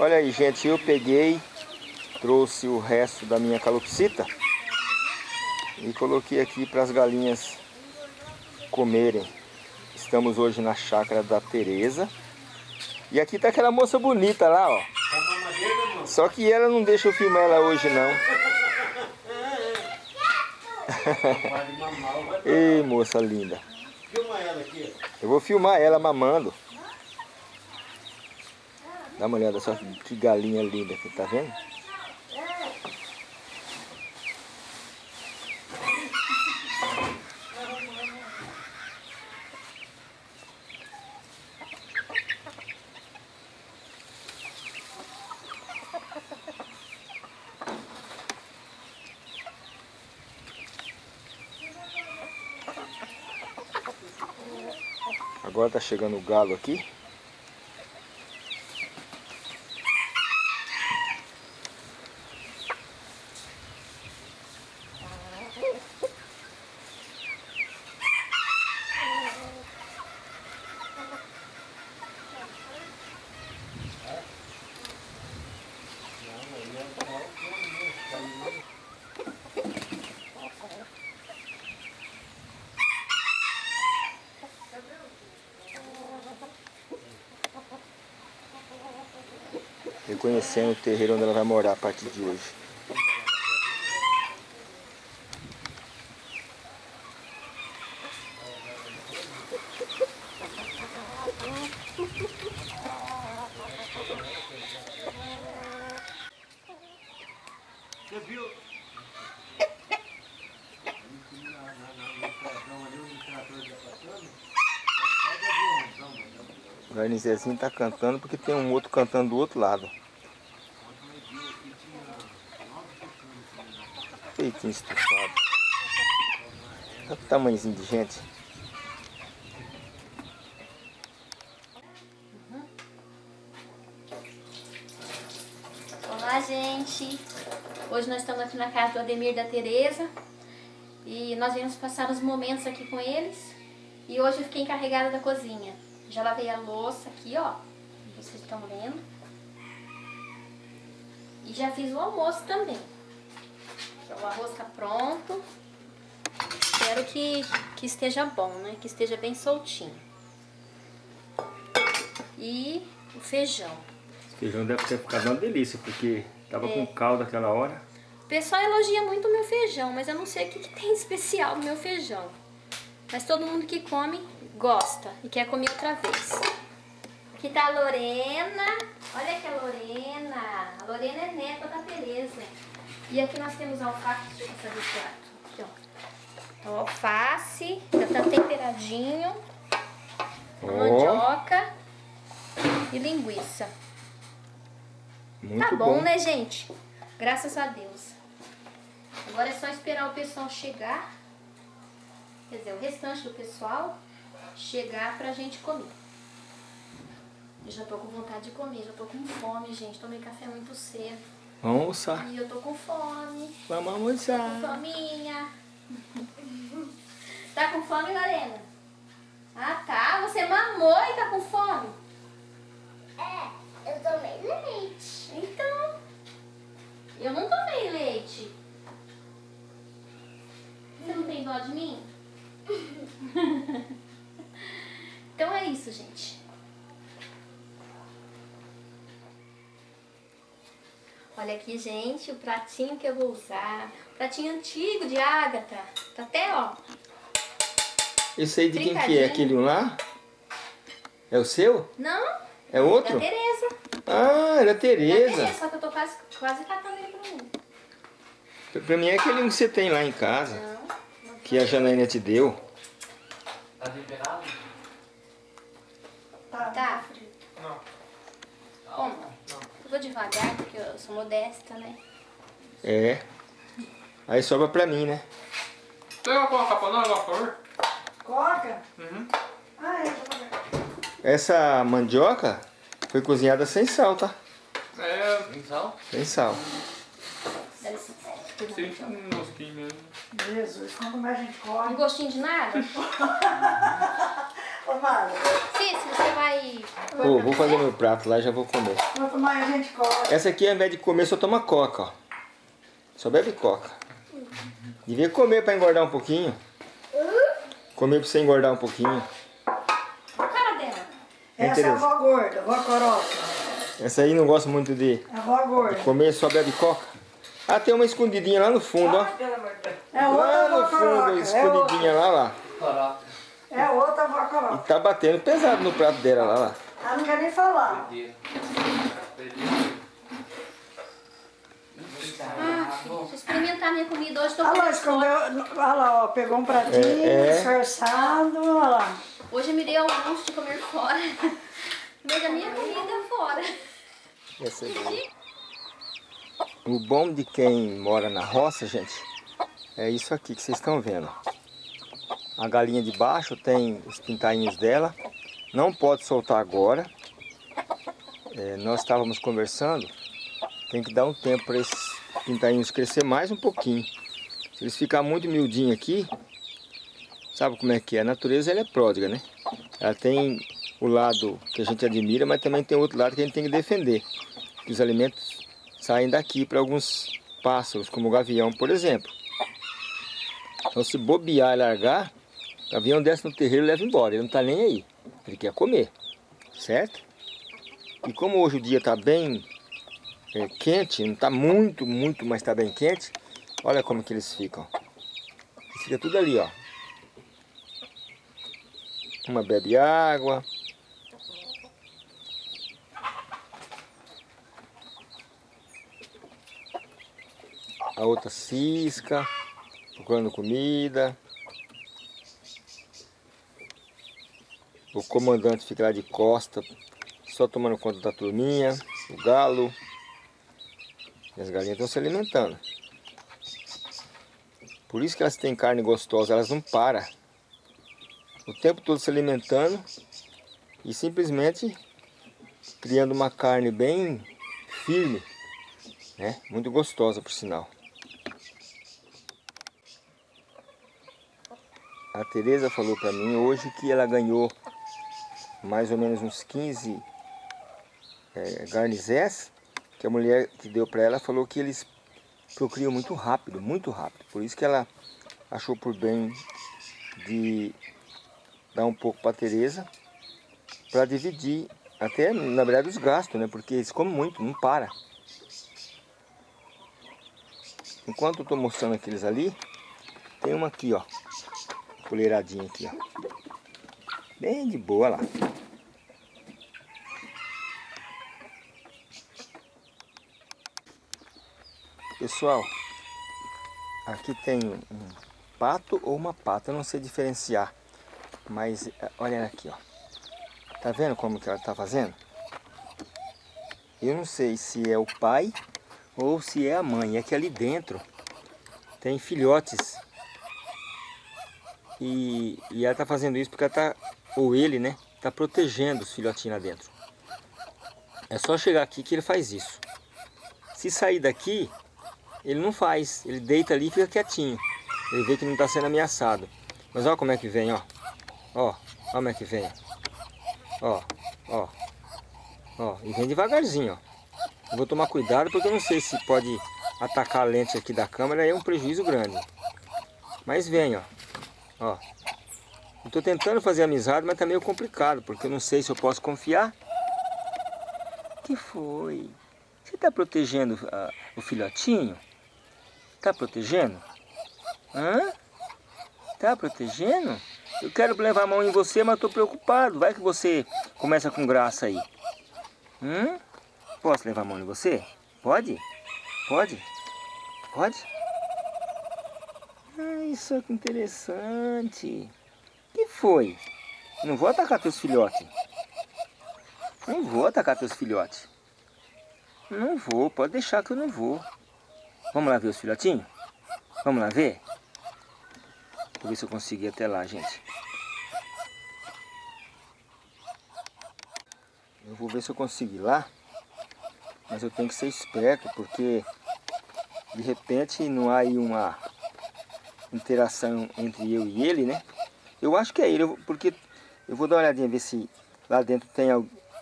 Olha aí, gente, eu peguei, trouxe o resto da minha calopsita e coloquei aqui para as galinhas comerem. Estamos hoje na chácara da Tereza. E aqui tá aquela moça bonita lá, ó. Só que ela não deixa eu filmar ela hoje, não. Ei, moça linda. Eu vou filmar ela mamando. Dá uma olhada só que galinha linda aqui, tá vendo? Agora tá chegando o galo aqui. Reconhecendo o terreiro onde ela vai morar a partir de hoje. O Garnizezinho tá cantando porque tem um outro cantando do outro lado. Peitinho estufado. Olha o tamanhozinho de gente. Olá, gente. Hoje nós estamos aqui na casa do Ademir da Tereza e nós viemos passar os momentos aqui com eles. E hoje eu fiquei encarregada da cozinha. Já lavei a louça aqui, ó. Vocês estão vendo. E já fiz o almoço também. O arroz está pronto. Espero que, que esteja bom, né? Que esteja bem soltinho. E o feijão. Esse feijão deve ter ficado uma delícia, porque tava com caldo aquela hora. O pessoal elogia muito o meu feijão, mas eu não sei o que, que tem especial no meu feijão. Mas todo mundo que come gosta e quer comer outra vez. Aqui tá a Lorena. Olha aqui a Lorena. A Lorena é neta da Tereza. E aqui nós temos alface. Deixa eu fazer esse prato. Aqui, ó. Então, alface. Já tá temperadinho. Ó. Mandioca. E linguiça. Muito tá bom, né, gente? Graças a Deus. Agora é só esperar o pessoal chegar. Quer dizer, o restante do pessoal chegar pra gente comer. Eu já tô com vontade de comer, já tô com fome, gente. Tomei café muito cedo. Vamos almoçar. E eu tô com fome. Vamos Com almoçar. fominha. tá com fome, Lorena? Ah, tá. Você mamou e tá com fome? É, eu tomei leite. Então, eu não tomei leite. Você não tem dó de mim? então é isso, gente. Olha aqui, gente, o pratinho que eu vou usar. Pratinho antigo de Ágata. Tá até, ó. Esse aí de quem que é? Aquele lá? É o seu? Não, É da outro? Tereza. Ah, era a Da Tereza. Tereza, só que eu tô quase, quase catando ele pra mim. Pra mim é aquele que você tem lá em casa. Não, não Que a Janaína te deu. Tá temperado? Tá. Não. Bom, eu vou devagar porque eu sou modesta, né? É. Aí sobra pra mim, né? Você vai colocar pra nós, vapor? Coca? Uhum. Ah, é. Essa mandioca foi cozinhada sem sal, tá? É, tem sal? Sem sal. Dá licença. Sente um mosquinho mesmo. Jesus, quanto mais a gente Um come. gostinho de nada? Ô, Mara, Cícero, você vai... vou fazer meu prato lá e já vou comer. quanto mais a gente come. Essa aqui, ao invés de comer, só toma coca, ó. Só bebe coca. Devia comer pra engordar um pouquinho. Comer pra você engordar um pouquinho. A cara dela. É Essa é a avó gorda, avó coroca. Essa aí não gosta muito de A avó gorda. comer, só bebe coca. Ah, tem uma escondidinha lá no fundo, ó. É outra Lá no fundo, coroca. É escondidinha lá, lá. É outra avó E coroca. tá batendo pesado no prato dela lá, lá. Ela não quer nem falar. Ah, filho, deixa eu experimentar minha comida hoje. Tô Olha lá, com escondeu. Olha lá, ó, pegou um pratinho, É, é. disfarçado, olha lá. Hoje eu me dei ao luxo de comer fora. Comer a minha comida fora. Essa aí. O bom de quem mora na roça, gente, é isso aqui que vocês estão vendo. A galinha de baixo tem os pintainhos dela. Não pode soltar agora. É, nós estávamos conversando. Tem que dar um tempo para esses pintainhos crescer mais um pouquinho. Se eles ficar muito miudinho aqui, sabe como é que é? A natureza ela é pródiga, né? Ela tem o lado que a gente admira, mas também tem outro lado que a gente tem que defender. Que os alimentos saem daqui para alguns pássaros, como o gavião, por exemplo. Então se bobear e largar, o gavião desce no terreiro e leva embora. Ele não está nem aí. Ele quer comer, certo? E como hoje o dia está bem é, quente, não está muito, muito, mas está bem quente, olha como que eles ficam. Fica tudo ali, ó. Uma bebe água. A outra cisca, procurando comida. O comandante fica lá de costa, só tomando conta da turminha, o galo. E as galinhas estão se alimentando. Por isso que elas têm carne gostosa, elas não param. O tempo todo se alimentando e simplesmente criando uma carne bem firme, né? Muito gostosa por sinal. A Tereza falou para mim hoje que ela ganhou mais ou menos uns 15 é, garnizés que a mulher que deu para ela falou que eles procriam muito rápido, muito rápido. Por isso que ela achou por bem de dar um pouco para a Tereza para dividir até na verdade os gastos, né? Porque eles comem muito, não para. Enquanto eu estou mostrando aqueles ali, tem uma aqui, ó, colheiradinha aqui, ó, bem de boa lá. Pessoal, aqui tem um pato ou uma pata, eu não sei diferenciar. Mas eh, olha aqui, ó. Tá vendo como que ela tá fazendo? Eu não sei se é o pai ou se é a mãe. É que ali dentro tem filhotes. E, e ela tá fazendo isso porque ela tá, ou ele, né? Tá protegendo os filhotinhos lá dentro. É só chegar aqui que ele faz isso. Se sair daqui, ele não faz. Ele deita ali e fica quietinho. Ele vê que não está sendo ameaçado. Mas olha como é que vem, ó. Ó, olha como é que vem. Ó, ó. Ó, e vem devagarzinho, ó. Eu vou tomar cuidado porque eu não sei se pode atacar a lente aqui da câmera, é um prejuízo grande. Mas vem, ó. Ó. Tô tentando fazer amizade, mas tá meio complicado, porque eu não sei se eu posso confiar. que foi? Você tá protegendo ah, o filhotinho? Tá protegendo? Hã? Tá protegendo? Eu quero levar a mão em você, mas estou preocupado. Vai que você começa com graça aí. Hum? Posso levar a mão em você? Pode? Pode? Pode? Ah, isso é interessante. Que foi? Não vou atacar teus filhotes. Não vou atacar teus filhotes. Não vou, pode deixar que eu não vou. Vamos lá ver os filhotinhos? Vamos lá ver? Vou ver se eu consigo ir até lá, gente. Eu vou ver se eu consigo ir lá. Mas eu tenho que ser esperto, porque de repente não há aí uma interação entre eu e ele, né? Eu acho que é ele, porque Eu vou dar uma olhadinha, ver se lá dentro tem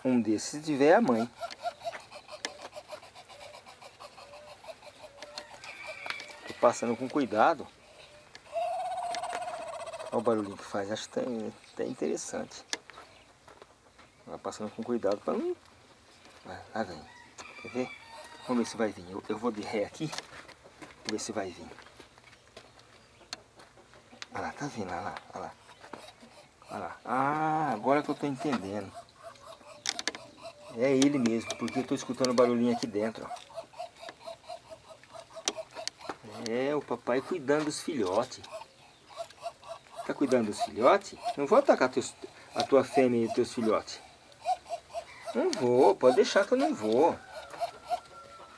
um desses. Se tiver, é a mãe. Tô passando com cuidado. Olha o barulhinho que faz. Acho tem, até interessante. Vai passando com cuidado para não... Vai, lá vem. Quer ver? Vamos ver se vai vir. Eu, eu vou de ré aqui. Vamos ver se vai vir. Olha lá, tá vindo, olha lá, olha lá. Olha lá. Ah, agora que eu tô entendendo. É ele mesmo, porque eu tô escutando barulhinho aqui dentro. É, o papai cuidando dos filhotes. Tá cuidando dos filhotes? Não vou atacar teus, a tua fêmea e os teus filhotes. Não vou, pode deixar que eu não vou.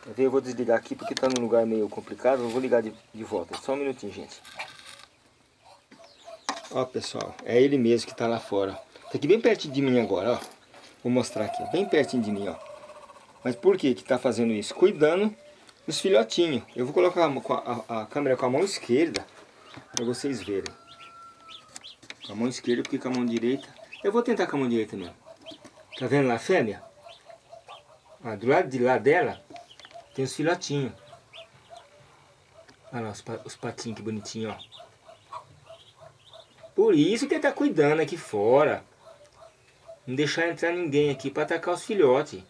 Quer ver? Eu vou desligar aqui porque tá num lugar meio complicado. Eu vou ligar de, de volta. Só um minutinho, gente. Ó, pessoal, é ele mesmo que tá lá fora. Tá aqui bem pertinho de mim agora, ó. Vou mostrar aqui, bem pertinho de mim, ó. Mas por que que tá fazendo isso? Cuidando dos filhotinhos. Eu vou colocar a, a, a câmera com a mão esquerda para vocês verem. Com a mão esquerda, porque com a mão direita... Eu vou tentar com a mão direita mesmo. Tá vendo lá a fêmea? Ah, do lado de lá dela tem os filhotinhos. Olha lá os, os patinhos que bonitinho, ó. Por isso que tá cuidando aqui fora. Não deixar entrar ninguém aqui para atacar os filhotes.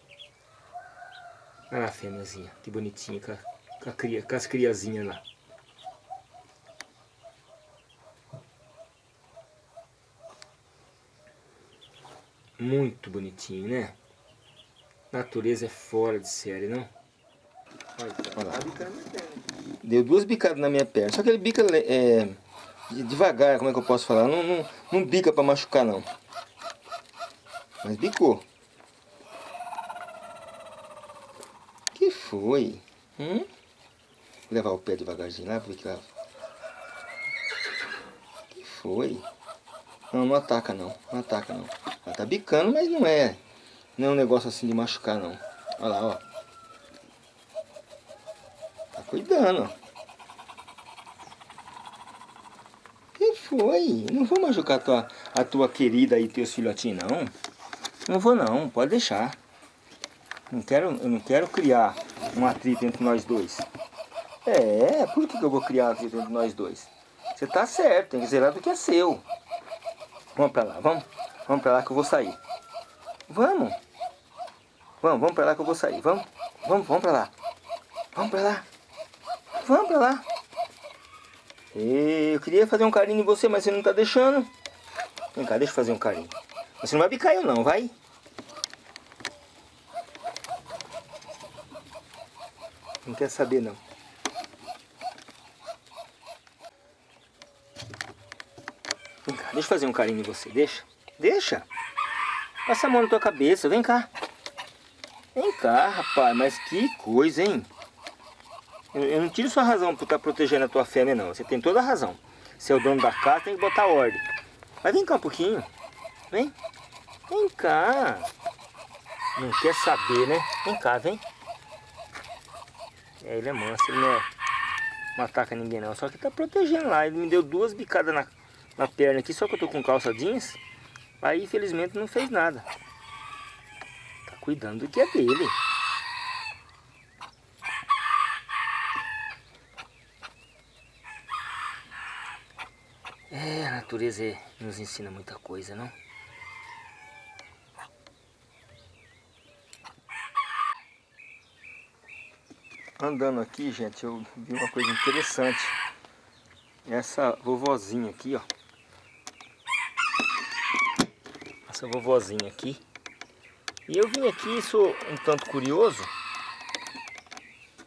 Olha lá a fêmeazinha, que bonitinha, com, a, com, a cria, com as criazinhas lá. Muito bonitinho, né? Natureza é fora de série, não? Olha lá. Deu duas bicadas na minha perna. Só que ele bica é, devagar, como é que eu posso falar? Não, não, não bica pra machucar, não. Mas bicou. que foi? Hum? Vou levar o pé devagarzinho lá, ver que lá. que foi? Não, não ataca não. Não ataca não. Ela tá bicando, mas não é. Não é um negócio assim de machucar não. Olha lá, ó. Tá cuidando, ó. que foi? Não vou machucar a tua, a tua querida e teus filhotinhos, não. Não vou não, pode deixar. Não quero, eu não quero criar um atrito entre nós dois. É, por que, que eu vou criar um atrito entre nós dois? Você tá certo, tem que zelar do que é seu. Vamos pra lá, vamos. Vamos pra lá que eu vou sair. Vamos. Vamos, vamos pra lá que eu vou sair. Vamos, vamos, vamos pra lá. Vamos pra lá. Vamos pra lá. Eu queria fazer um carinho em você, mas você não tá deixando. Vem cá, deixa eu fazer um carinho. Você não vai bicar eu não, vai? Não quer saber não. Vem cá, deixa eu fazer um carinho em você, deixa. Deixa. Passa a mão na tua cabeça, vem cá. Vem cá, rapaz, mas que coisa, hein? Eu, eu não tiro sua razão por estar tá protegendo a tua fêmea, não. Você tem toda a razão. Você é o dono da casa, tem que botar ordem. Mas vem cá um pouquinho. Vem. Vem cá. Não quer saber, né? Vem cá, vem. É, ele é manso, ele não, é, não ataca ninguém não. Só que tá protegendo lá. Ele me deu duas bicadas na, na perna aqui, só que eu tô com calça jeans. Aí, infelizmente, não fez nada. Tá cuidando do que é dele. É, a natureza nos ensina muita coisa, não? Andando aqui, gente, eu vi uma coisa interessante. Essa vovozinha aqui, ó. Essa vovozinha aqui. E eu vim aqui, sou um tanto curioso.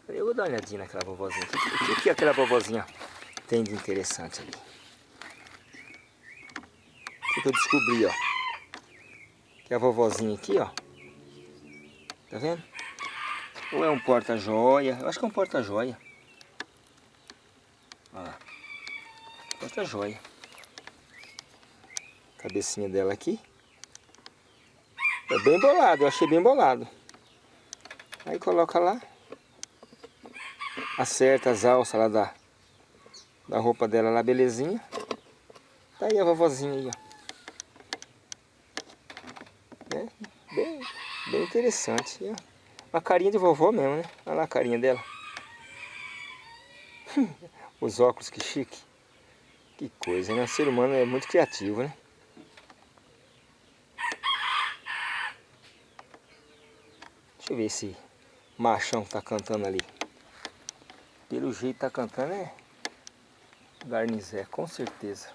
Eu vou dar uma olhadinha naquela vovozinha. O que, que aquela vovozinha tem de interessante ali? Que eu descobri, ó. Que é a vovozinha aqui, ó. Tá vendo? Ou é um porta-joia. Eu acho que é um porta-joia. Olha lá. Porta-joia. Cabecinha dela aqui. É bem bolado, eu achei bem bolado. Aí coloca lá. Acerta as alças lá da, da roupa dela lá, belezinha. Tá aí a vovozinha aí, ó. Interessante. Uma carinha de vovó mesmo, né? Olha lá a carinha dela. Os óculos, que chique. Que coisa, né? O ser humano é muito criativo, né? Deixa eu ver se machão tá cantando ali. Pelo jeito tá cantando é Garnizé, com certeza.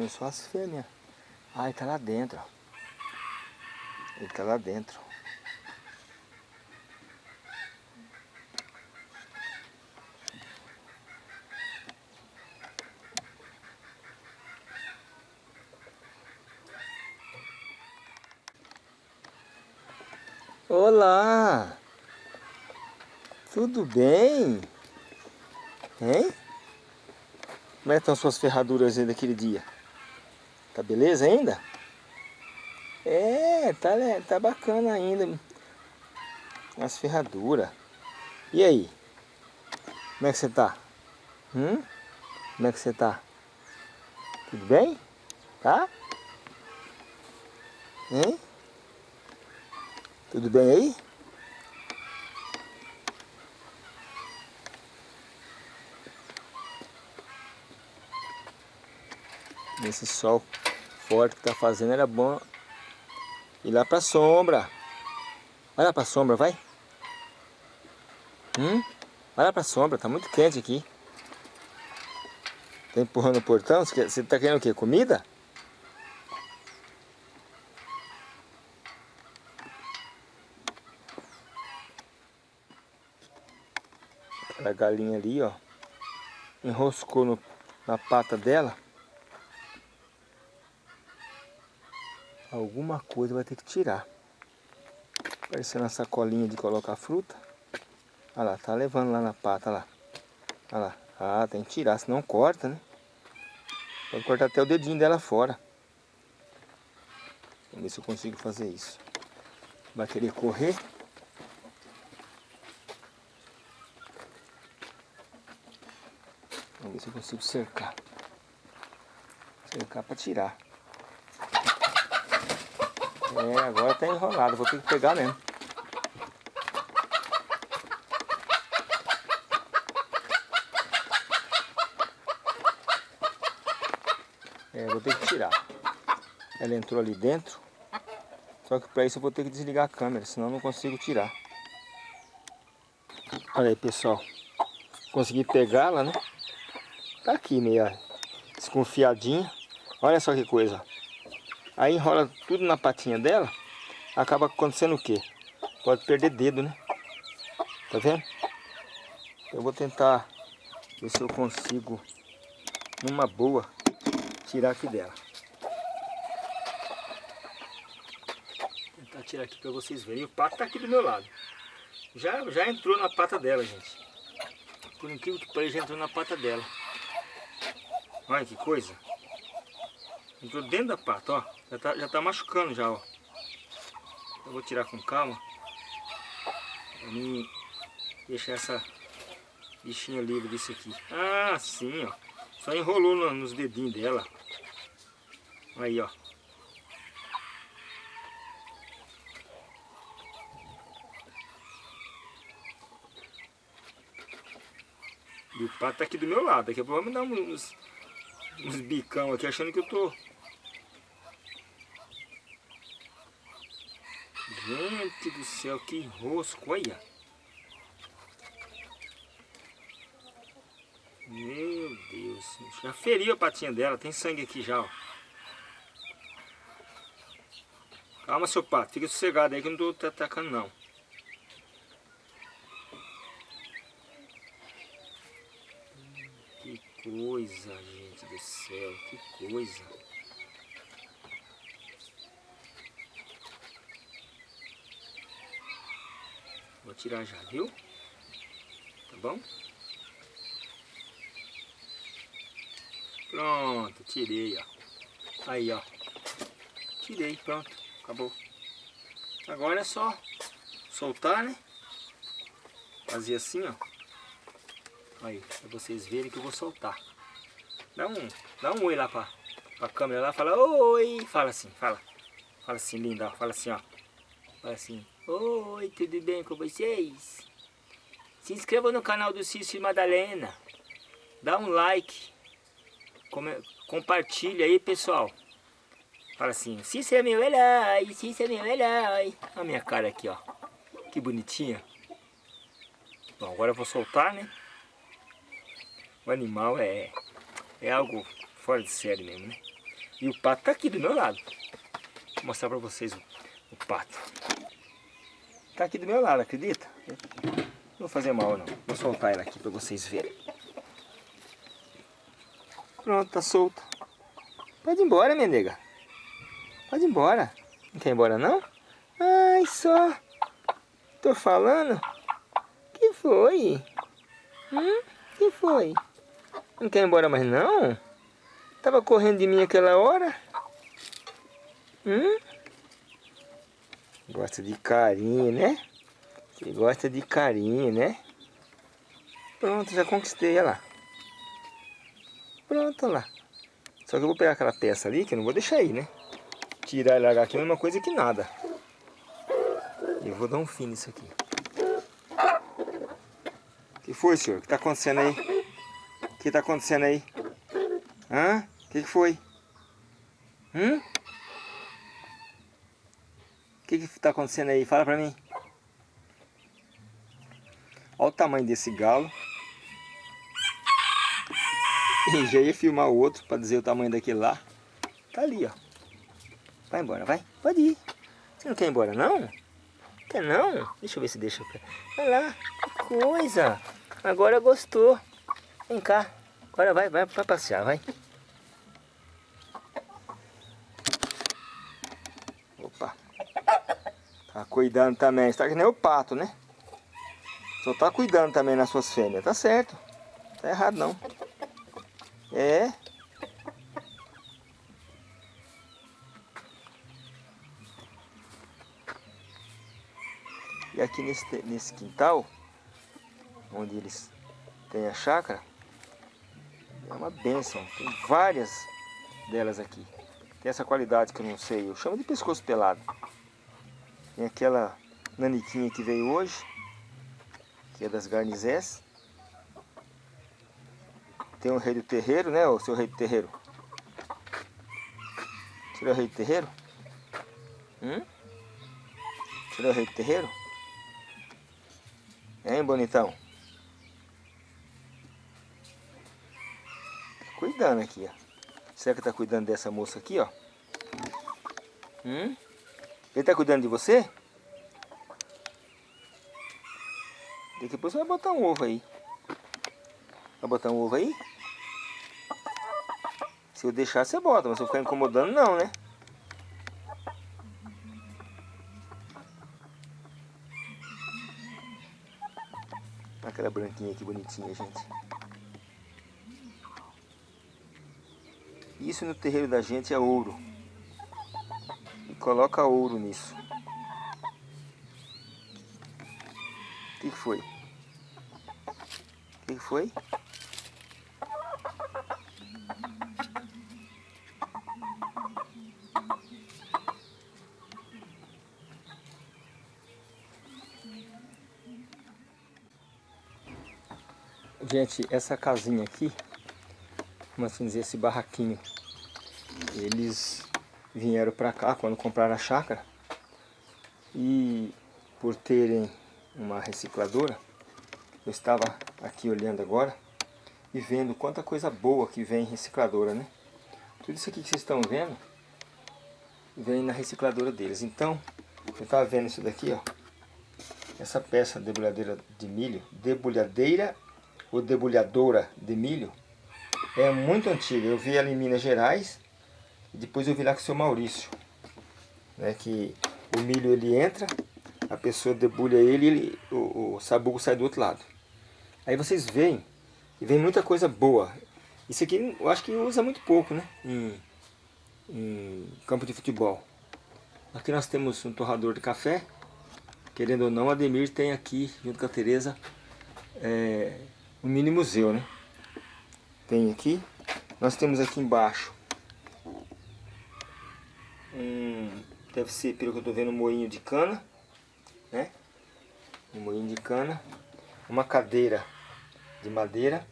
Vendo só as fêmeas. Ah, ele tá lá dentro. Ele tá lá dentro. Olá! Tudo bem? Hein? Como é que estão suas ferraduras aí daquele dia? Tá beleza ainda? É, tá, tá bacana ainda. As ferraduras. E aí? Como é que você tá? Hum? Como é que você tá? Tudo bem? Tá? Hein? Tudo bem aí? Nesse sol forte que tá fazendo, era bom ir lá pra sombra. Vai lá pra sombra, vai. Hum? Vai lá pra sombra, tá muito quente aqui. Tá empurrando o portão? Você tá querendo o quê? Comida? Aquela galinha ali, ó. Enroscou no, na pata dela. Alguma coisa vai ter que tirar. Parecendo a sacolinha de colocar fruta. Olha lá, tá levando lá na pata, lá. Olha lá. Ah, tem que tirar, senão corta, né? Pode cortar até o dedinho dela fora. Vamos ver se eu consigo fazer isso. Vai querer correr. Vamos ver se eu consigo cercar. Cercar para tirar. É, agora tá enrolado, vou ter que pegar mesmo. É, vou ter que tirar. Ela entrou ali dentro. Só que para isso eu vou ter que desligar a câmera, senão eu não consigo tirar. Olha aí, pessoal. Consegui pegá-la, né? Tá aqui meio desconfiadinha. Olha só que coisa. Aí enrola tudo na patinha dela. Acaba acontecendo o quê? Pode perder dedo, né? Tá vendo? Eu vou tentar ver se eu consigo, numa boa, tirar aqui dela. Vou tentar tirar aqui para vocês verem. O pato tá aqui do meu lado. Já, já entrou na pata dela, gente. Por incrível que pareça, já entrou na pata dela. Olha que coisa. Entrou dentro da pata, ó. Já tá, já tá machucando já, ó. Eu vou tirar com calma. Pra mim deixar essa bichinha livre disso aqui. Ah, sim, ó. Só enrolou no, nos dedinhos dela. Aí, ó. E o pato tá aqui do meu lado. Daqui a pouco vai me dar uns, uns bicão aqui achando que eu tô... Gente do céu, que rosco, olha. Meu Deus, já feriu a patinha dela, tem sangue aqui já, ó. Calma, seu pato, fica sossegado aí que não tô atacando não. Que coisa, gente do céu, que coisa. Tirar já, viu? Tá bom? Pronto, tirei, ó. Aí, ó. tirei, pronto, acabou. Agora é só soltar, né? Fazer assim, ó. Aí, pra vocês verem que eu vou soltar. Dá um, dá um oi lá pra, pra câmera lá, fala oi, fala assim, fala. Fala assim, linda, fala assim, ó. Fala assim, oi, tudo bem com vocês? Se inscreva no canal do Cício e Madalena. Dá um like. Compartilha aí, pessoal. Fala assim, Cício é meu herói, Cício é meu herói. Olha a minha cara aqui, ó. Que bonitinha. Bom, agora eu vou soltar, né? O animal é, é algo fora de série mesmo, né? E o pato tá aqui do meu lado. Vou mostrar pra vocês o, o pato. Tá aqui do meu lado, acredita? Não vou fazer mal não. Vou soltar ela aqui pra vocês verem. Pronto, tá solto. Pode ir embora, minha nega. Pode ir embora. Não quer ir embora não? Ai, só. Tô falando. Que foi? Hum? Que foi? Não quer ir embora mais não? Tava correndo de mim aquela hora? Hum? Gosta de carinho, né? Você gosta de carinho, né? Pronto, já conquistei ela. Pronto, lá. Só que eu vou pegar aquela peça ali, que eu não vou deixar aí, né? Tirar e largar aqui é a mesma coisa que nada. Eu vou dar um fim nisso aqui. O que foi, senhor? O que está acontecendo aí? O que está acontecendo aí? Hã? O que, que foi? Hum? O que está acontecendo aí? Fala pra mim. Olha o tamanho desse galo. E já ia filmar o outro para dizer o tamanho daquele lá. Tá ali, ó. Vai embora, vai. Pode ir. Você não quer ir embora, não? Quer não? Deixa eu ver se deixa. Olha lá. Que coisa. Agora gostou. Vem cá. Agora vai, vai, vai passear, vai. Opa. Tá cuidando também. Está que nem o pato, né? Só tá cuidando também nas suas fêmeas. Tá certo. Tá errado não. É. E aqui nesse, nesse quintal, onde eles têm a chácara, é uma benção. Tem várias delas aqui. Tem essa qualidade que eu não sei, eu chamo de pescoço pelado. Tem aquela naniquinha que veio hoje, que é das garnizés. Tem o rei do terreiro, né, o seu rei do terreiro? Tirou o rei do terreiro? Hum? Tirou o rei do terreiro? Hein, bonitão? Tá cuidando aqui, ó. Será que tá cuidando dessa moça aqui, ó? Hum? Ele tá cuidando de você? Pouco você vai botar um ovo aí. Vai botar um ovo aí? Se eu deixar, você bota, mas se eu ficar incomodando, não, né? Aquela branquinha aqui bonitinha, gente. Isso no terreiro da gente é ouro. Coloca ouro nisso. O que, foi? O que, foi? Gente, essa casinha aqui, vamos assim dizer, esse barraquinho, eles vieram para cá quando compraram a chácara e por terem uma recicladora, eu estava aqui olhando agora e vendo quanta coisa boa que vem em recicladora, né? Tudo isso aqui que vocês estão vendo vem na recicladora deles. Então, eu estava vendo isso daqui, ó. Essa peça debulhadeira de milho, debulhadeira ou debulhadora de milho é muito antiga. Eu vi ela em Minas Gerais e depois eu vi lá com o seu Maurício. Né, que o milho ele entra, a pessoa debulha ele e o, o sabugo sai do outro lado. Aí vocês veem e vem muita coisa boa. Isso aqui eu acho que usa muito pouco né, em, em campo de futebol. Aqui nós temos um torrador de café. Querendo ou não, o Ademir tem aqui, junto com a Tereza, é, um mini museu, né? Tem aqui. Nós temos aqui embaixo um, deve ser, pelo que eu estou vendo, um moinho de cana, né? Um moinho de cana. Uma cadeira de madeira,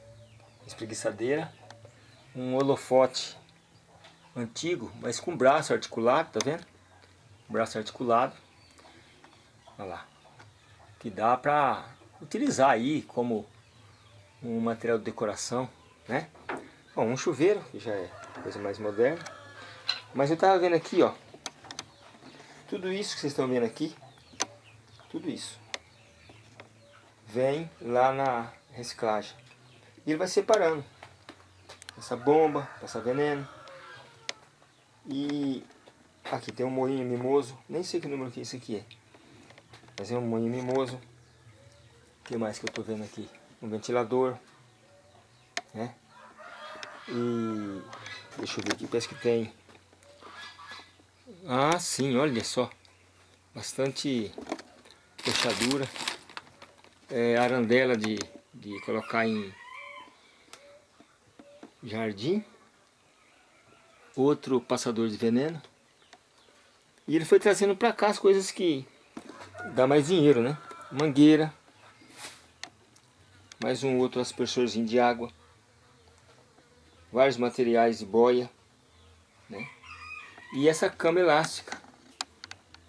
espreguiçadeira. Um holofote antigo, mas com braço articulado, tá vendo? Braço articulado. Olha lá. Que dá para utilizar aí como um material de decoração, né? Bom, um chuveiro, que já é coisa mais moderna. Mas eu tava vendo aqui, ó. Tudo isso que vocês estão vendo aqui, tudo isso, vem lá na reciclagem. E ele vai separando. Essa bomba, passar veneno. E aqui tem um moinho mimoso. Nem sei que número que isso aqui é. Mas é um moinho mimoso. O que mais que eu tô vendo aqui? Um ventilador. Né? E deixa eu ver aqui, parece que tem ah, sim, olha só. Bastante fechadura. É, arandela de, de colocar em jardim. Outro passador de veneno. E ele foi trazendo para cá as coisas que dá mais dinheiro, né? Mangueira. Mais um outro aspersorzinho de água. Vários materiais de boia. E essa cama elástica,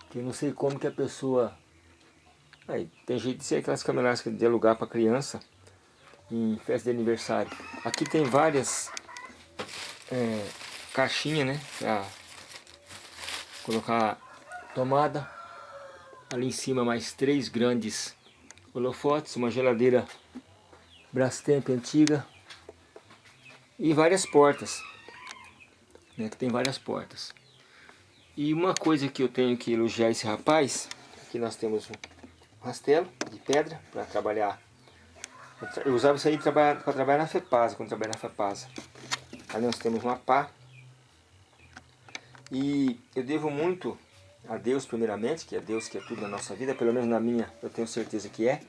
que eu não sei como que a pessoa... Aí, tem jeito de ser aquelas camas elásticas de alugar para criança em festa de aniversário. Aqui tem várias é, caixinhas, né? Pra colocar tomada. Ali em cima mais três grandes holofotes, uma geladeira Brastemp antiga e várias portas, né, que tem várias portas. E uma coisa que eu tenho que elogiar esse rapaz, aqui nós temos um rastelo de pedra para trabalhar. Eu usava isso aí para trabalhar, na FEPASA, quando trabalhei na FEPASA. Ali nós temos uma pá. E eu devo muito a Deus primeiramente, que é Deus que é tudo na nossa vida, pelo menos na minha eu tenho certeza que é.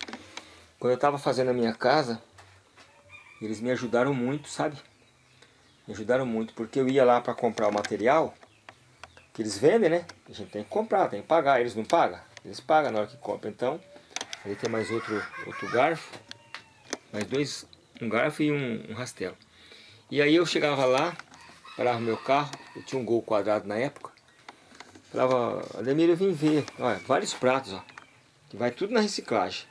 Quando eu estava fazendo a minha casa, eles me ajudaram muito, sabe? Me ajudaram muito, porque eu ia lá para comprar o material que eles vendem, né? A gente tem que comprar, tem que pagar. Eles não pagam? Eles pagam na hora que compram. Então, ali tem mais outro, outro garfo. Mais dois, um garfo e um, um rastelo. E aí eu chegava lá, parava meu carro, eu tinha um gol quadrado na época. Falava, Ademir, eu vim ver, olha, vários pratos, ó. Que vai tudo na reciclagem.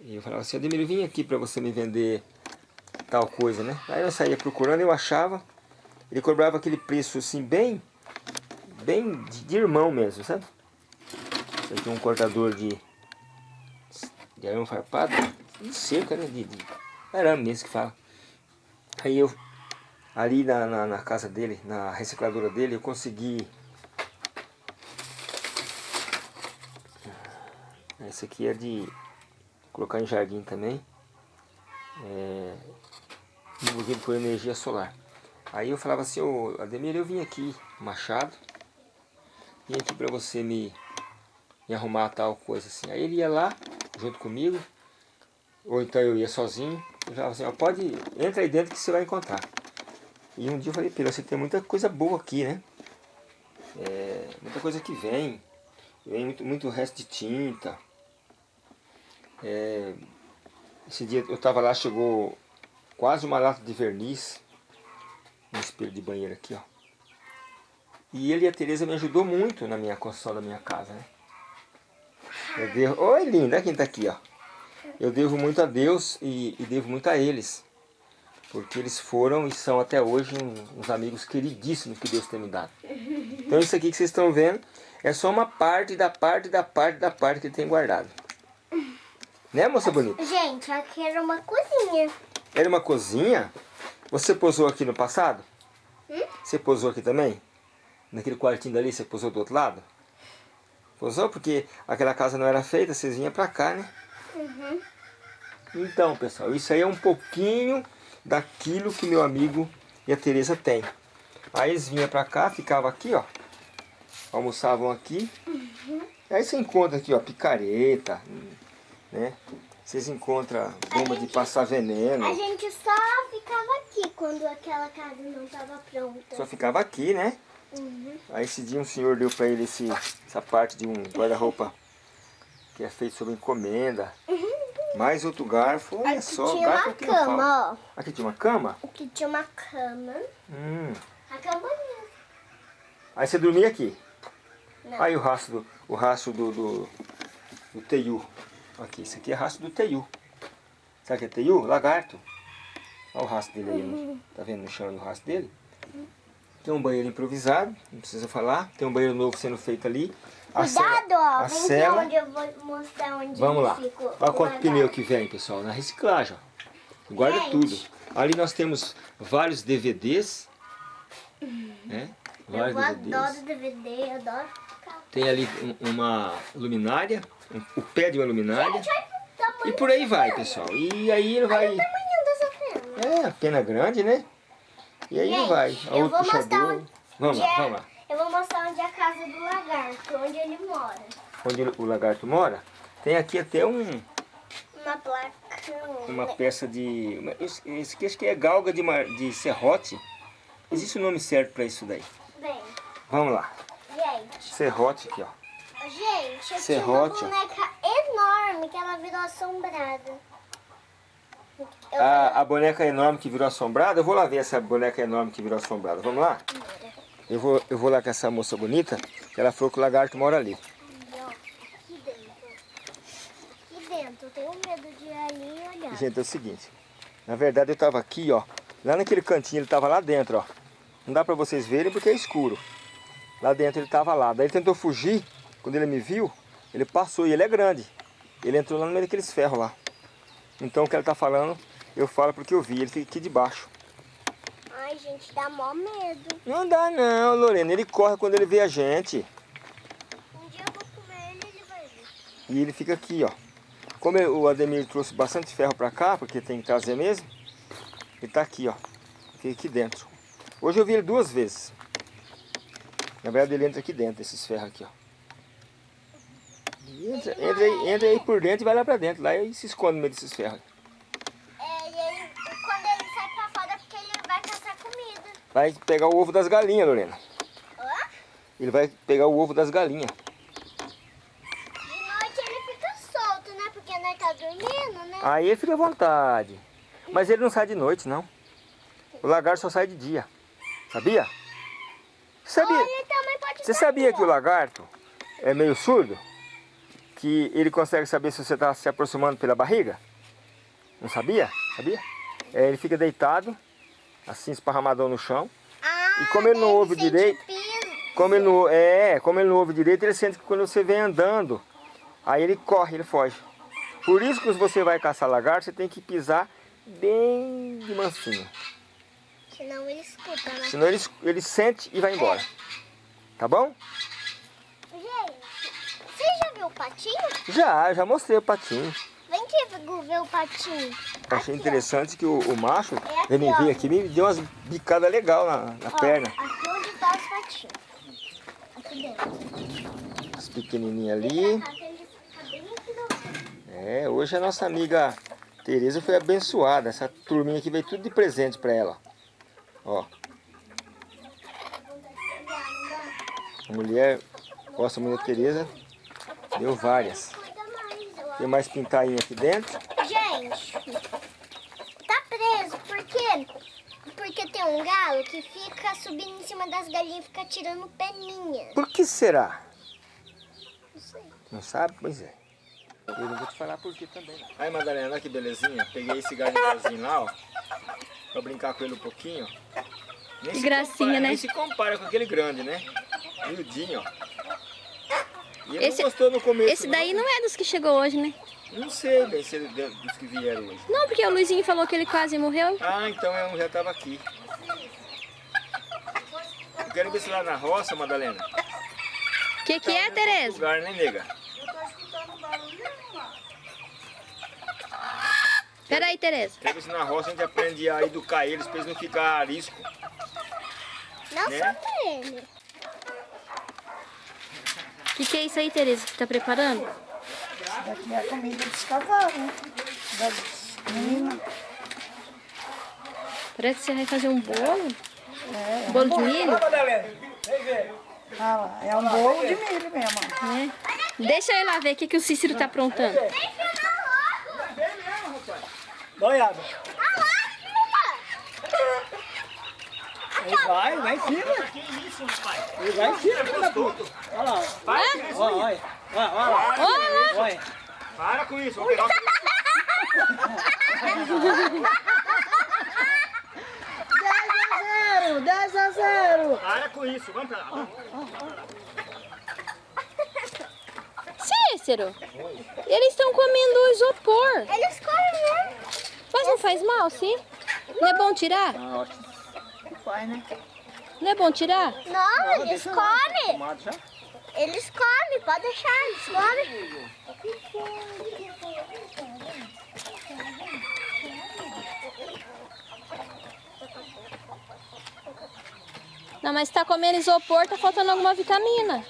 E eu falava assim, Ademir, eu vim aqui para você me vender tal coisa, né? Aí eu saía procurando, eu achava, ele cobrava aquele preço assim bem, bem de, irmão mesmo, sabe? Aqui é um cortador de, de arame farpado, de cerca, né? De, de arame mesmo que fala. Aí eu, ali na, na, na casa dele, na recicladora dele, eu consegui... Esse aqui é de colocar em jardim também. É, envolvido por energia solar. Aí eu falava assim, ô Ademir, eu vim aqui, Machado, vim aqui para você me, me arrumar tal coisa assim. Aí ele ia lá, junto comigo, ou então eu ia sozinho, eu falava assim, ó, pode, entra aí dentro que você vai encontrar. E um dia eu falei, Pedro, você tem muita coisa boa aqui, né? É, muita coisa que vem, vem muito, muito resto de tinta. É, esse dia eu tava lá, chegou quase uma lata de verniz um espelho de banheiro aqui, ó. E ele e a Tereza me ajudou muito na minha construção da minha casa, né? Eu devo... Oi, linda, quem tá aqui, ó. Eu devo muito a Deus e, e devo muito a eles. Porque eles foram e são até hoje uns amigos queridíssimos que Deus tem me dado. Então isso aqui que vocês estão vendo é só uma parte da parte da parte da parte que ele tem guardado. Né, moça bonita? Gente, aqui era uma cozinha. Era uma cozinha? Você posou aqui no passado? Hum? Você posou aqui também? Naquele quartinho dali, você posou do outro lado? Posou porque aquela casa não era feita, vocês vinham pra cá, né? Uhum. Então, pessoal, isso aí é um pouquinho daquilo que meu amigo e a Tereza tem. Aí eles vinham pra cá, ficava aqui, ó. almoçavam aqui. Aí você encontra aqui, ó, picareta, né? Vocês encontram bomba de passar veneno. A gente só ficava aqui quando aquela casa não estava pronta. Só ficava aqui, né? Uhum. Aí esse dia um senhor deu pra ele esse, essa parte de um guarda-roupa que é feito sob encomenda. Mais outro garfo, olha Aqui só, tinha garfo uma aqui cama, ó. Aqui tinha uma cama? Aqui tinha uma cama. Hum. A cama. Aí você dormia aqui. Não. Aí o rastro do, o rastro do, do, do teiu. Aqui, isso aqui é rastro do teiu. Sabe o que é teiu? Lagarto. Olha o rastro dele aí. Tá vendo no chão o rastro dele? Tem um banheiro improvisado, não precisa falar. Tem um banheiro novo sendo feito ali. A Cuidado, cela- ó. a cela- onde eu vou mostrar onde Vamos lá. Olha quanto pneu que vem, pessoal, na reciclagem. Ó. Guarda Gente. tudo. Ali nós temos vários DVDs. Né? Vários Eu DVDs. adoro DVD, eu adoro ficar. Tem ali um- uma luminária, um- o pé de uma luminária. Olha o E por aí vai, pessoal. E aí ele vai. Olha o tamanho dessa pena. É, a pena grande, né? E aí ele Gente, vai. vou mostrar puxador. onde Vamos lá, é- vamos lá. Eu vou mostrar onde é a casa do lagarto, onde ele mora. Onde o lagarto mora, tem aqui até um, Uma placa. uma peça de. Esse aqui acho que é galga de, mar- de serrote. Existe um nome certo pra isso daí. Bem, Vamos lá. gente. Serrote aqui, ó. Gente, eu Serrote. tinha uma boneca enorme que ela virou assombrada. Eu A, a boneca enorme que virou assombrada, eu vou lá ver essa boneca enorme que virou assombrada. Vamos lá? Eu vou, eu vou lá com essa moça bonita, que ela falou que o lagarto mora ali. Aqui dentro. Aqui dentro, eu tenho medo de ir ali e olhar. Gente, é o seguinte. Na verdade eu tava aqui, ó. Lá naquele cantinho ele tava lá dentro, ó. Não dá pra vocês verem porque é escuro. Lá dentro ele tava lá. Daí ele tentou fugir. Quando ele me viu, ele passou e ele é grande. Ele entrou lá no meio daqueles ferros lá. Então o que ela tá falando, eu falo porque eu vi. Ele fica aqui debaixo. Ai, gente, dá mó medo. Não dá não, Lorena. Ele corre quando ele vê a gente. Um dia eu vou comer ele e ele vai ver. E ele fica aqui, ó. Como o Ademir trouxe bastante ferro pra cá, porque tem que trazer mesmo, ele tá aqui, ó. Fica aqui dentro. Hoje eu vi ele duas vezes. Na verdade ele entra aqui dentro, esses ferros aqui, ó. Entra, entra, aí, entra aí por dentro e vai lá pra dentro. Lá e se esconde no meio desses ferros. É, e ele, quando ele sai pra fora é porque ele vai caçar comida. Vai pegar o ovo das galinhas, Lorena. Hã? Ele vai pegar o ovo das galinhas. De noite ele fica solto, né? Porque nós tá dormindo, né? Aí ele fica à vontade. Mas ele não sai de noite, não. O lagarto só sai de dia. Sabia? Sabia? Você sabia que o lagarto é meio surdo? Que ele consegue saber se você está se aproximando pela barriga? Não sabia? Sabia? É, ele fica deitado, assim esparramadão no chão. Ah, E como ele não ouve direito. Como ele não, é, como ele não ouve direito, ele sente que quando você vem andando, aí ele corre, ele foge. Por isso que você vai caçar lagarto, você tem que pisar bem de mansinho. Senão ele escuta, né? Senão ele, ele sente e vai embora. Tá bom? O patinho? Já, já mostrei o patinho. Vem aqui ver o patinho. Achei Aqui, interessante que o, o macho, É aqui, ele me ó. veio aqui me deu umas bicadas legais na, na ó. perna. Ó, aqui onde tá os patinhos. Aqui dentro. As pequenininhas ali. É, hoje a nossa amiga Tereza foi abençoada. Essa turminha aqui veio tudo de presente pra ela. Ó, a mulher, nossa mulher Tereza, deu várias. Tem mais pintainha aqui dentro. Gente, tá preso, por quê? Porque tem um galo que fica subindo em cima das galinhas e fica tirando peninha. Por que será? Não sei. Não sabe? Pois é. Eu não vou te falar por que também. Aí, Madalena, olha que belezinha. Peguei esse garnigalzinho lá, ó. Pra brincar com ele um pouquinho, ó. Nem Que gracinha, compara- né? Nem se compara com aquele grande, né? Miudinho, ó. E ele Esse- não gostou no começo, Esse daí não é dos que chegou hoje, né? Não sei bem se ele é dos que vieram hoje. Não, porque o Luizinho falou que ele quase morreu. Ah, então é um já estava aqui. Eu quero ver se lá na roça, Madalena. O que que é, Tá Tereza? lugar, né, nega? Peraí, Tereza. Quero ver se na roça a gente aprende a educar eles pra eles não ficarem arisco. Não Né? só pra ele. Que, que é isso aí, Tereza, que tá preparando? Isso daqui é a comida dos cavalos, né? Das meninas. Parece que você vai fazer um bolo. É, Bolo de milho? ah lá, é um bolo de milho mesmo. É. Deixa eu ir lá ver o que, que o Cícero tá aprontando. Boiada. Aí vai, vai em cima. Ele vai em cima, filho da puta. Olha lá. Vai. Olha, olha. Olha, olha lá. Olha lá. Olha. Para com isso, vou pegar o... 10 a 0, 10 a 0. Para com isso, vamos pra lá. Cícero, eles estão comendo isopor. Eles comem mesmo. Mas não faz mal, sim? Não é bom tirar? Ah, ótimo. Vai, né? Não é bom tirar? Não, eles comem. Eles comem, pode deixar, eles comem. Não, mas tá comendo isopor, tá faltando alguma vitamina.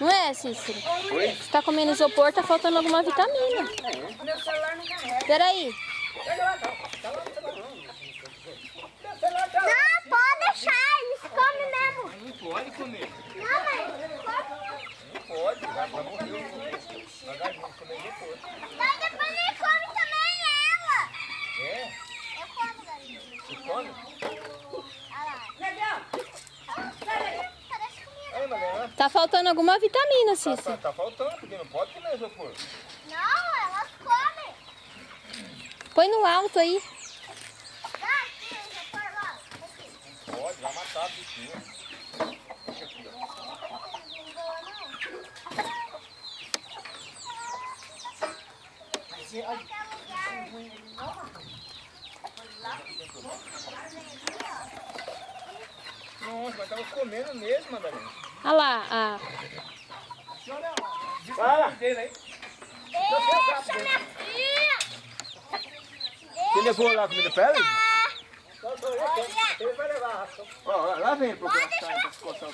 Não é, Cícero? Se tá comendo isopor, tá faltando alguma vitamina. Peraí. Não, pode deixar, eles comem mesmo. Não pode comer. Não, mas comem. Não pode, vai, morrer. Devagarzinho, comer depois. Mas depois ele come também ela. É? Eu como, galinha. Você come? Tá faltando alguma vitamina, Tá, Cícero. tá, tá faltando, porque não pode comer isopor. Não, elas comem. Põe no alto aí. Dá aqui, eu já pôr lá. Aqui. Vai matar a bichinha. Deixa aqui, ó. Nossa, mas tava comendo mesmo, Madalena. Olha lá, a... Fala! Deixa, minha filha. Você levou lá a comida pra ela? Olha. Ele vai levar a ração. Ó, lá- vem pra coçar o.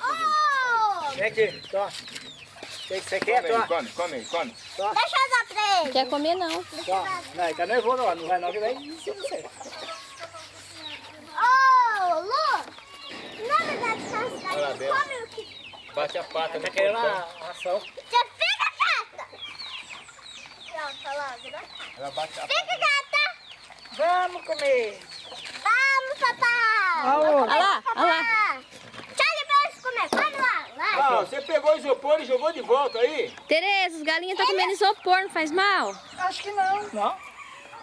Oh, Vem aqui, tó. O que que você quer, Come tó? come, come come. deixa eu dar pra ele. Quer comer não. Tó. Não, ele tá nervoso lá. Não vai não, que vai de você. Ô, Lu, na verdade, lá, galinhas Bela. comem o que... Bate a pata Tá querendo a ração. Fica quieta. Pronto, logo, né? Ela bate a Fica quieta. Vamos comer. Aonde? Olha lá, olha lá. Ah, você pegou o isopor e jogou de volta aí? Tereza, os galinhas estão comendo isopor, não faz mal? Acho que não. Não?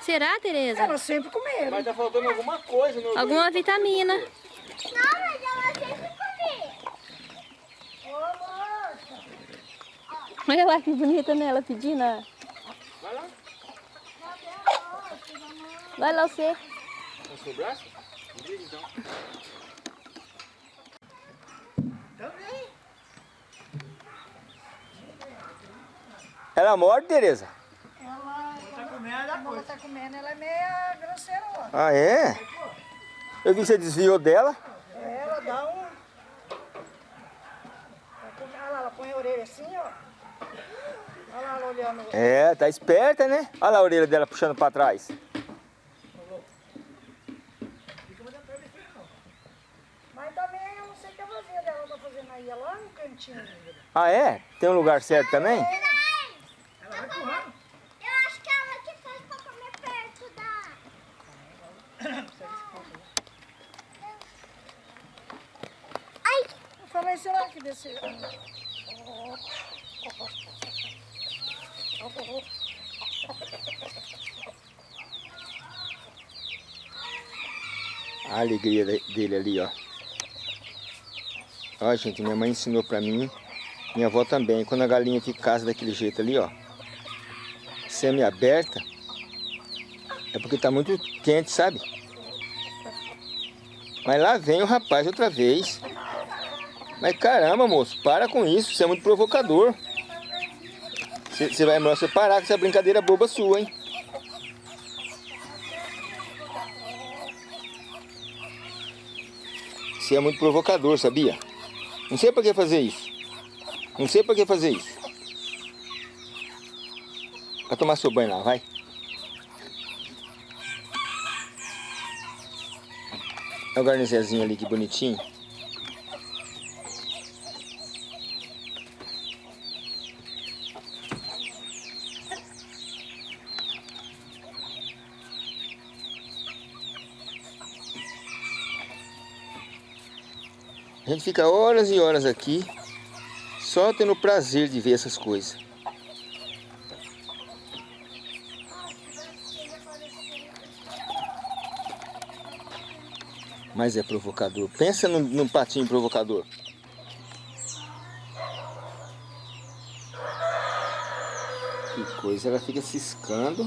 Será, Tereza? Elas sempre comeram. Mas tá faltando alguma coisa no... Alguma vitamina. Não, mas ela sempre comia. Olha lá que bonita nela pedindo. ó. Vai lá, Vai lá você. seu braço. Então. Ela morde, Tereza? Ela, Tá comendo quando ela tá comendo, ela é meia grosseira. ó. Ah, é? Eu vi que você desviou dela. Ela dá um... Ela come- Olha lá, ela põe a orelha assim, ó. Olha lá ela olhando. É, tá esperta, né? Olha lá a orelha dela puxando pra trás. Mas também eu não sei o que a vasilha dela tá fazendo aí. É cantinho. Ah, é? Tem um lugar certo também? Eu acho que ela que faz pra comer perto da... Ai, Eu falei, será que desse... A alegria de- dele ali, ó. Ó, gente, minha mãe ensinou pra mim, minha avó também. Quando a galinha fica casa daquele jeito ali, ó, semi-aberta, é porque tá muito quente, sabe? Mas lá vem o rapaz outra vez. Mas caramba, moço, para com isso, você é muito provocador. Você vai melhor você parar com essa brincadeira boba sua, hein? Você é muito provocador, sabia? Não sei pra que fazer isso. Não sei pra que fazer isso. Vai tomar seu banho lá, vai. Olha o garnizezinho ali, que bonitinho. A gente fica horas e horas aqui, só tendo o prazer de ver essas coisas. Mas é provocador. Pensa num, num patinho provocador. Que coisa, ela fica ciscando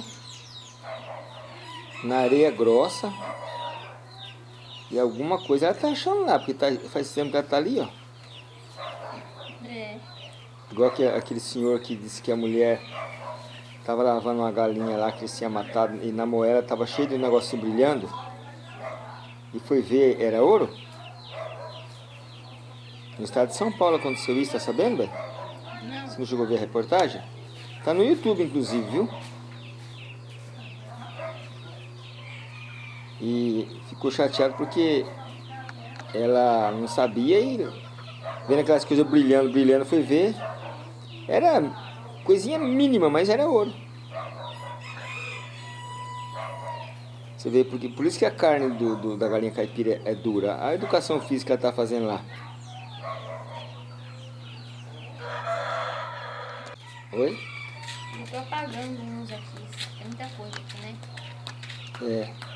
na areia grossa. E alguma coisa ela tá achando lá, porque tá, faz tempo que ela tá ali, ó. É. Igual que, aquele senhor que disse que a mulher tava lavando uma galinha lá que eles tinham matado e na moeda tava cheio de um negocinho brilhando. E foi ver, era ouro? No estado de São Paulo aconteceu isso, tá sabendo, velho? Não. Você não chegou a ver a reportagem? Tá no YouTube, inclusive, viu? E ficou chateado porque ela não sabia e vendo aquelas coisas brilhando, brilhando, foi ver. Era coisinha mínima, mas era ouro. Você vê, porque, por isso que a carne do, do- da galinha caipira é dura. A educação física que ela tá fazendo lá. Oi? Tô apagando uns aqui. Tem muita coisa aqui, né? É.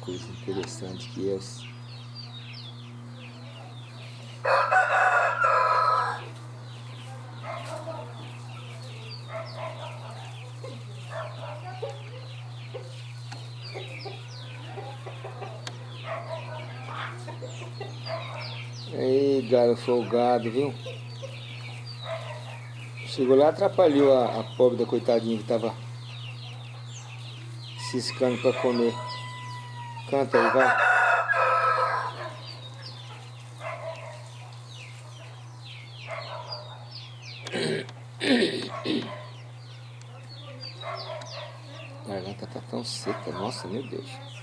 coisa interessante que é. esse- Ei, galo folgado, viu? Chegou lá, atrapalhou a, a pobre da coitadinha que tava ciscando pra comer. Canta aí, vai. A garganta tá tão seca, nossa, meu Deus.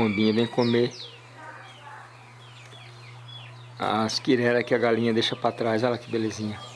As pombinhas vêm comer as quireras que a galinha deixa pra trás. Olha que belezinha.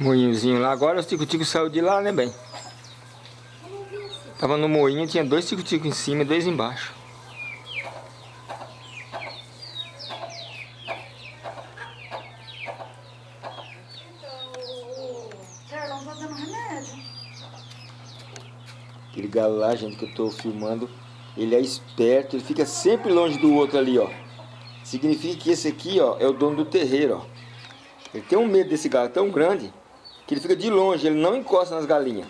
Moinhozinho lá. Agora o tico-tico saiu de lá, né, bem? Tava no moinho, tinha dois tico-tico em cima e dois embaixo. Aquele galo lá, gente, que eu tô filmando, ele é esperto, ele fica sempre longe do outro ali, ó. Significa que esse aqui, ó, é o dono do terreiro, ó. Ele tem um medo desse galo tão grande que ele fica de longe, ele não encosta nas galinhas.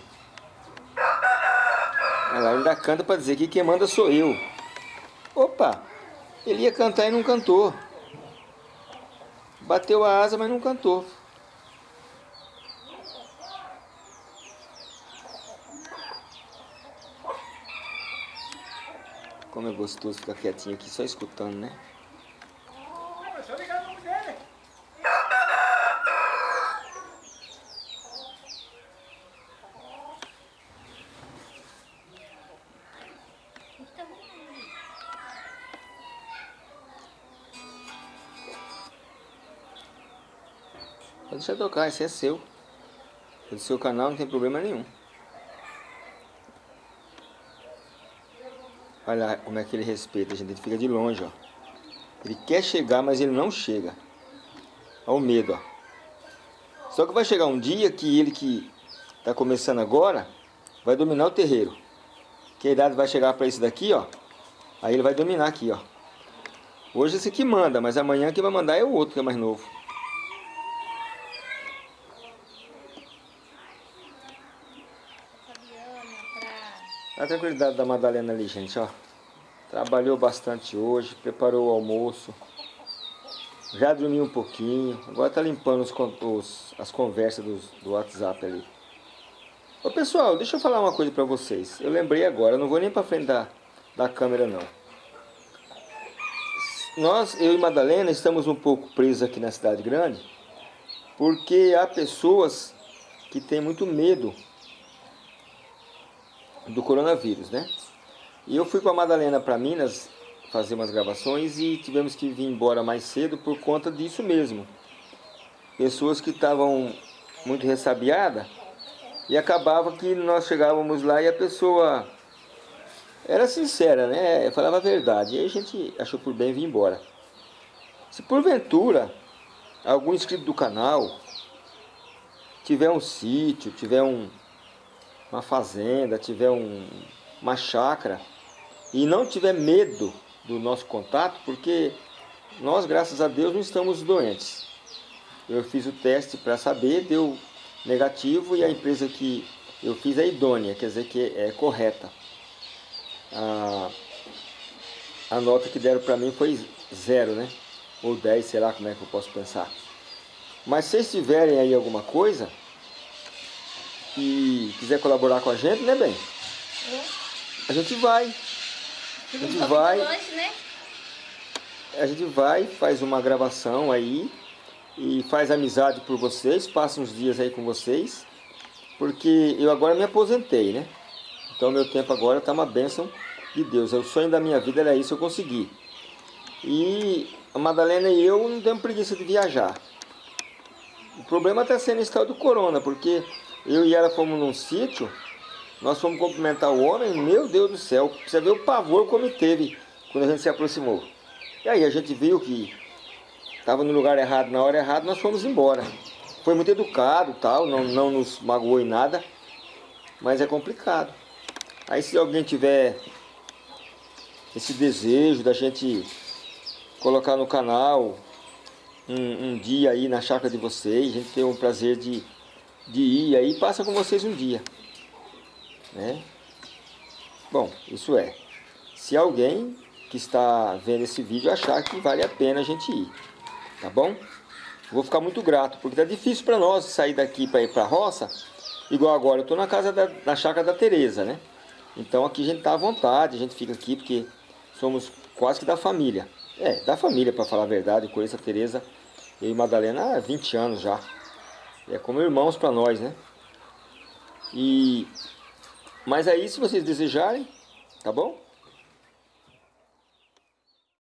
Ela ainda canta pra dizer que quem manda sou eu. Opa! Ele ia cantar e não cantou. Bateu a asa, mas não cantou. Como é gostoso ficar quietinho aqui só escutando, né? Deixar tocar, esse é seu. É do seu canal, não tem problema nenhum. Olha lá como é que ele respeita, gente. Ele fica de longe, ó. Ele quer chegar, mas ele não chega. Olha o medo, ó. Só que vai chegar um dia que ele que está começando agora, vai dominar o terreiro. Que a idade vai chegar para isso daqui, ó. Aí ele vai dominar aqui, ó. Hoje esse aqui manda, mas amanhã quem vai mandar é o outro que é mais novo. A tranquilidade da Madalena ali, gente, ó. Trabalhou bastante hoje, preparou o almoço. Já dormiu um pouquinho. Agora tá limpando os, os, as conversas do, do WhatsApp ali. Ô pessoal, deixa eu falar uma coisa pra vocês. Eu lembrei agora, não vou nem pra frente da, da câmera não. Nós, eu e Madalena, estamos um pouco presos aqui na cidade grande. Porque há pessoas que têm muito medo do coronavírus, né? E eu fui com a Madalena para Minas fazer umas gravações e tivemos que vir embora mais cedo por conta disso mesmo. Pessoas que estavam muito ressabiadas e acabava que nós chegávamos lá e a pessoa era sincera, né? Falava a verdade. E aí a gente achou por bem vir embora. Se porventura algum inscrito do canal tiver um sítio, tiver um, uma fazenda, tiver um, uma chácara e não tiver medo do nosso contato, porque nós, graças a Deus, não estamos doentes. Eu fiz o teste para saber, deu negativo e a empresa que eu fiz é idônea, quer dizer que é correta. A, a nota que deram para mim foi zero, né? Ou 10, sei lá como é que eu posso pensar. Mas se vocês tiverem aí alguma coisa, e quiser colaborar com a gente, né, bem? A gente vai. A gente vai. né? A gente vai, faz uma gravação aí e faz amizade por vocês, passa uns dias aí com vocês, porque eu agora me aposentei, né? Então meu tempo agora está uma bênção de Deus. O sonho da minha vida era isso, eu consegui. E a Madalena e eu não temos preguiça de viajar. O problema está sendo esse tal do corona, porque eu e ela fomos num sítio, nós fomos cumprimentar o homem, meu Deus do céu, você vê o pavor como teve quando a gente se aproximou. E aí a gente viu que estava no lugar errado, na hora errada, nós fomos embora. Foi muito educado, tal, não, não nos magoou em nada, mas é complicado. Aí se alguém tiver esse desejo da gente colocar no canal um, um dia aí na chácara de vocês, a gente ter o prazer de de ir aí passa com vocês um dia. Né? Bom, isso é. Se alguém que está vendo esse vídeo achar que vale a pena a gente ir, tá bom? Vou ficar muito grato, porque tá difícil para nós sair daqui para ir para a roça. Igual agora, eu estou na casa da na chácara da Tereza, né? Então aqui a gente tá à vontade, a gente fica aqui porque somos quase que da família. É, da família, para falar a verdade, conheço a Tereza, eu e Madalena há 20 anos já. É como irmãos para nós, né? E mas aí se vocês desejarem, tá bom?